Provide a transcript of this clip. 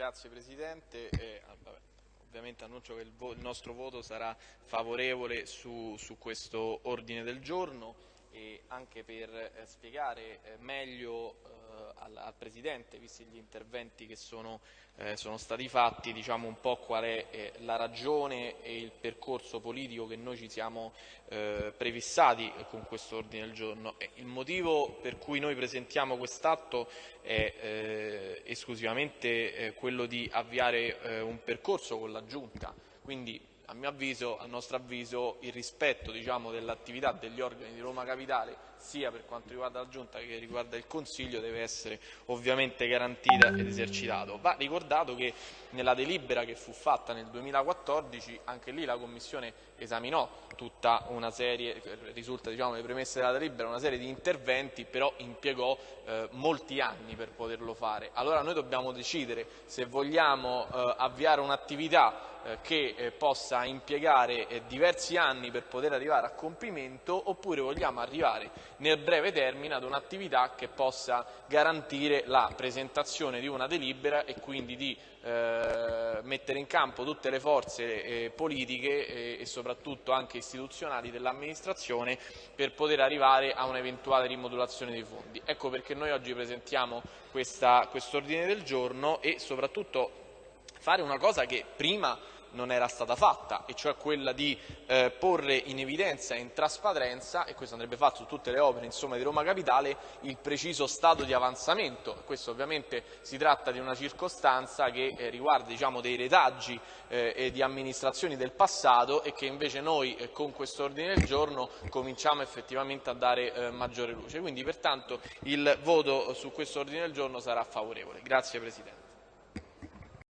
Grazie Presidente. Eh, ovviamente annuncio che il, il, nostro voto sarà favorevole su, su questo ordine del giorno e anche per eh, spiegare eh, meglio eh, al, Presidente, visti gli interventi che sono, eh, sono stati fatti, diciamo un po' qual è eh, la ragione e il percorso politico che noi ci siamo eh, prefissati con questo ordine del giorno. il motivo per cui noi presentiamo quest'atto è esclusivamente quello di avviare un percorso con la Giunta, quindi a mio avviso, a nostro avviso, il rispetto diciamo, dell'attività degli organi di Roma Capitale, sia per quanto riguarda la Giunta che riguarda il Consiglio, deve essere ovviamente garantita ed esercitato. Va ricordato che nella delibera che fu fatta nel 2014, anche lì la Commissione esaminò tutta una serie, risulta diciamo le premesse della delibera, una serie di interventi, però impiegò eh, molti anni per poterlo fare. Allora noi dobbiamo decidere se vogliamo eh, avviare un'attività eh, che eh, possa impiegare eh, diversi anni per poter arrivare a compimento oppure vogliamo arrivare nel breve termine ad un'attività che possa garantire la presentazione di una delibera e quindi di eh, mettere in campo tutte le forze eh, politiche eh, e soprattutto anche istituzionali dell'amministrazione per poter arrivare a un'eventuale rimodulazione dei fondi. Ecco perché noi oggi presentiamo questo ordine del giorno e soprattutto fare una cosa che prima non era stata fatta, e cioè quella di eh, porre in evidenza e in trasparenza, e questo andrebbe fatto su tutte le opere insomma, di Roma Capitale, il preciso stato di avanzamento. Questo ovviamente si tratta di una circostanza che eh, riguarda diciamo, dei retaggi eh, e di amministrazioni del passato e che invece noi eh, con questo ordine del giorno cominciamo effettivamente a dare eh, maggiore luce. Quindi pertanto il voto su questo ordine del giorno sarà favorevole. Grazie Presidente.